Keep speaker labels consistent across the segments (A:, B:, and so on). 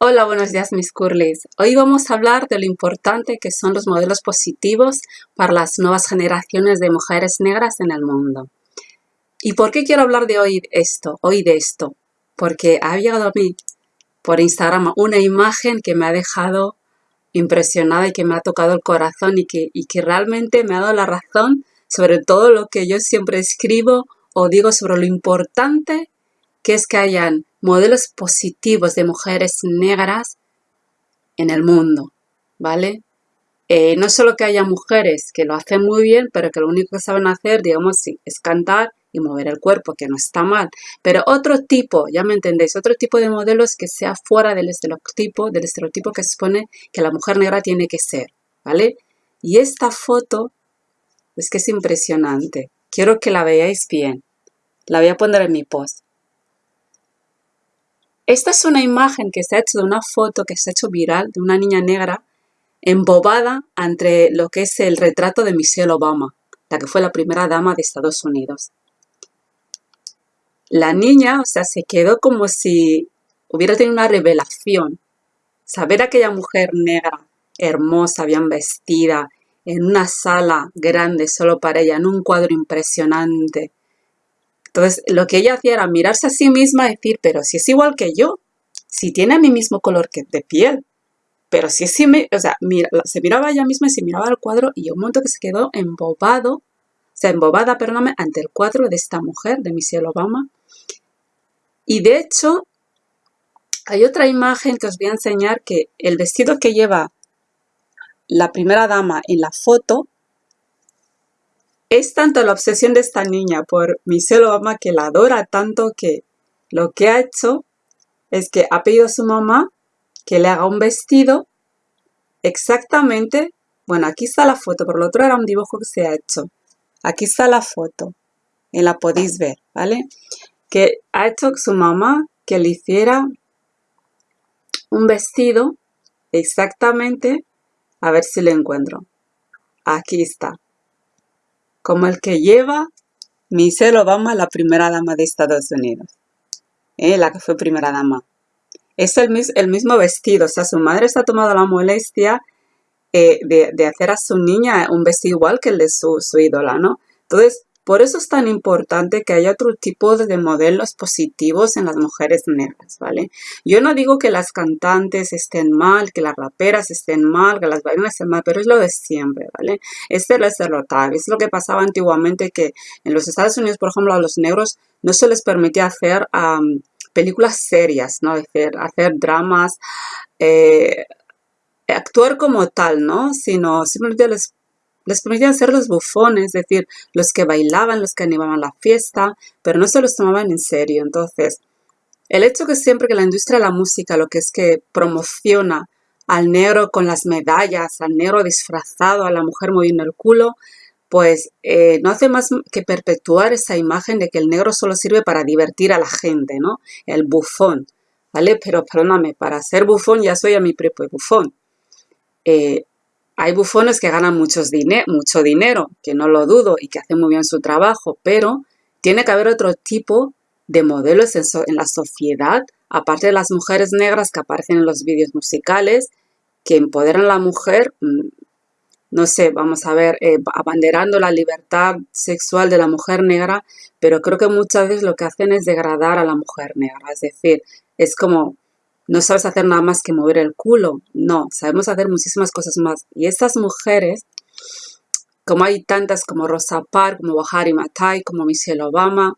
A: Hola, buenos días mis curlis. Hoy vamos a hablar de lo importante que son los modelos positivos para las nuevas generaciones de mujeres negras en el mundo. ¿Y por qué quiero hablar de hoy esto? Hoy de esto. Porque ha llegado a mí por Instagram una imagen que me ha dejado impresionada y que me ha tocado el corazón y que, y que realmente me ha dado la razón sobre todo lo que yo siempre escribo o digo sobre lo importante que es que hayan modelos positivos de mujeres negras en el mundo, ¿vale? Eh, no solo que haya mujeres que lo hacen muy bien, pero que lo único que saben hacer, digamos, sí, es cantar y mover el cuerpo, que no está mal. Pero otro tipo, ya me entendéis, otro tipo de modelos que sea fuera del estereotipo, del estereotipo que se supone que la mujer negra tiene que ser, ¿vale? Y esta foto es que es impresionante. Quiero que la veáis bien. La voy a poner en mi post. Esta es una imagen que se ha hecho de una foto que se ha hecho viral de una niña negra embobada ante lo que es el retrato de Michelle Obama, la que fue la primera dama de Estados Unidos. La niña, o sea, se quedó como si hubiera tenido una revelación. Saber aquella mujer negra, hermosa, bien vestida, en una sala grande solo para ella, en un cuadro impresionante, entonces, lo que ella hacía era mirarse a sí misma y decir, pero si es igual que yo, si tiene mi mismo color que de piel, pero si es, o sea, se miraba ella misma y se miraba al cuadro y un momento que se quedó embobado, o sea, embobada, perdóname, ante el cuadro de esta mujer, de Michelle Obama. Y de hecho, hay otra imagen que os voy a enseñar que el vestido que lleva la primera dama en la foto es tanto la obsesión de esta niña por Michelle Obama que la adora tanto que lo que ha hecho es que ha pedido a su mamá que le haga un vestido exactamente, bueno, aquí está la foto, por lo otro era un dibujo que se ha hecho. Aquí está la foto, y la podéis ver, ¿vale? Que ha hecho su mamá que le hiciera un vestido exactamente, a ver si lo encuentro. Aquí está como el que lleva Michelle Obama, la primera dama de Estados Unidos, ¿eh? la que fue primera dama. Es el, el, mismo vestido, o sea, su madre se ha tomado la molestia eh, de, de, hacer a su niña un vestido igual que el de su, su ídola, ¿no? Entonces, por eso es tan importante que haya otro tipo de modelos positivos en las mujeres negras, ¿vale? Yo no digo que las cantantes estén mal, que las raperas estén mal, que las bailarinas estén mal, pero es lo de siempre, ¿vale? Este es estereotipo, es lo que pasaba antiguamente que en los Estados Unidos, por ejemplo, a los negros no se les permitía hacer películas serias, ¿no? Hacer, hacer dramas, eh, actuar como tal, ¿no? Sino simplemente les les permitían ser los bufones, es decir, los que bailaban, los que animaban la fiesta, pero no se los tomaban en serio. Entonces, el hecho que siempre que la industria de la música lo que es que promociona al negro con las medallas, al negro disfrazado, a la mujer moviendo el culo, pues eh, no hace más que perpetuar esa imagen de que el negro solo sirve para divertir a la gente, ¿no? El bufón, ¿vale? Pero perdóname, para ser bufón ya soy a mi propio bufón. Eh, hay bufones que ganan mucho dinero, que no lo dudo, y que hacen muy bien su trabajo, pero tiene que haber otro tipo de modelos en, la sociedad, aparte de las mujeres negras que aparecen en los vídeos musicales, que empoderan a la mujer, mm, no sé, vamos a ver, eh, abanderando la libertad sexual de la mujer negra, pero creo que muchas veces lo que hacen es degradar a la mujer negra, es decir, es como no sabes hacer nada más que mover el culo. No, sabemos hacer muchísimas cosas más. Y estas mujeres, como hay tantas como Rosa Parks, como Bahari Matai, como Michelle Obama,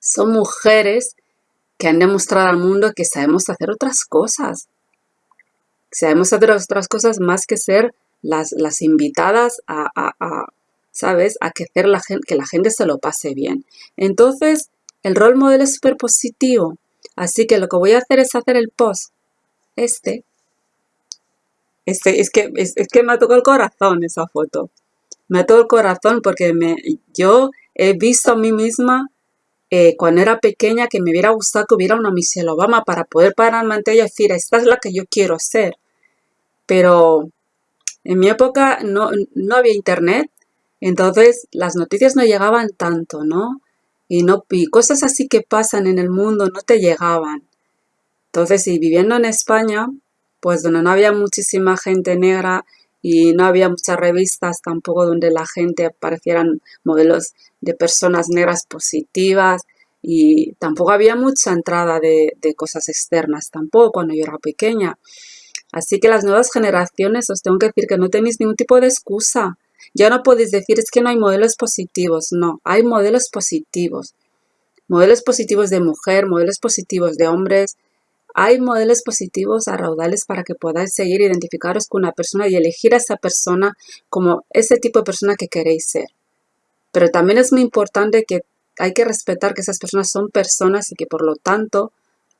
A: son mujeres que han demostrado al mundo que sabemos hacer otras cosas. Sabemos hacer otras cosas más que ser las, las invitadas a, ¿sabes? A que, hacer la gente, que la gente se lo pase bien. Entonces, el rol modelo es súper positivo. Así que lo que voy a hacer es hacer el post. Este. Este, es que, es, que me ha tocado el corazón esa foto. Me ha tocado el corazón porque me, yo he visto a mí misma eh, cuando era pequeña que me hubiera gustado que hubiera una Michelle Obama para poder pararme ante ella y decir, esta es la que yo quiero ser. Pero en mi época no, no había internet, entonces las noticias no llegaban tanto, ¿no? Y, no, y cosas así que pasan en el mundo no te llegaban. Entonces, y viviendo en España, pues donde no había muchísima gente negra y no había muchas revistas tampoco donde la gente aparecieran modelos de personas negras positivas y tampoco había mucha entrada de, de cosas externas tampoco cuando yo era pequeña. Así que las nuevas generaciones os tengo que decir que no tenéis ningún tipo de excusa. Ya no podéis decir es que no hay modelos positivos. No, hay modelos positivos. Modelos positivos de mujer, modelos positivos de hombres. Hay modelos positivos a raudales para que podáis seguir identificaros con una persona y elegir a esa persona como ese tipo de persona que queréis ser. Pero también es muy importante que hay que respetar que esas personas son personas y que por lo tanto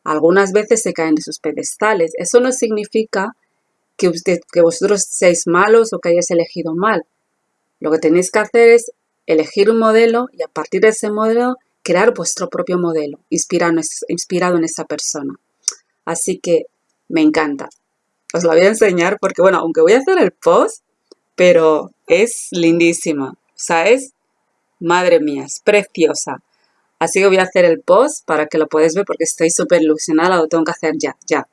A: algunas veces se caen de sus pedestales. Eso no significa que, usted, que vosotros seáis malos o que hayáis elegido mal. Lo que tenéis que hacer es elegir un modelo y a partir de ese modelo crear vuestro propio modelo inspirado, en esa persona. Así que me encanta. Os lo voy a enseñar porque, bueno, aunque voy a hacer el post, pero es lindísima. O sea, es, madre mía, es preciosa. Así que voy a hacer el post para que lo podáis ver porque estoy súper ilusionada, lo tengo que hacer ya, ya.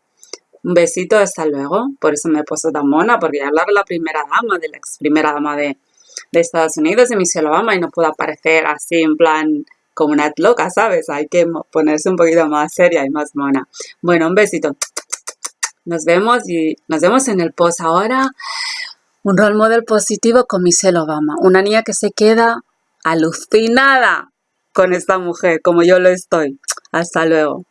A: Un besito, hasta luego. Por eso me he puesto tan mona, porque voy a hablar la primera dama, de la ex primera dama de, Estados Unidos, de Michelle Obama, y no puedo aparecer así en plan como una loca, ¿sabes? Hay que ponerse un poquito más seria y más mona. Bueno, un besito. Nos vemos y nos vemos en el post ahora. Un role model positivo con Michelle Obama. Una niña que se queda alucinada con esta mujer, como yo lo estoy. Hasta luego.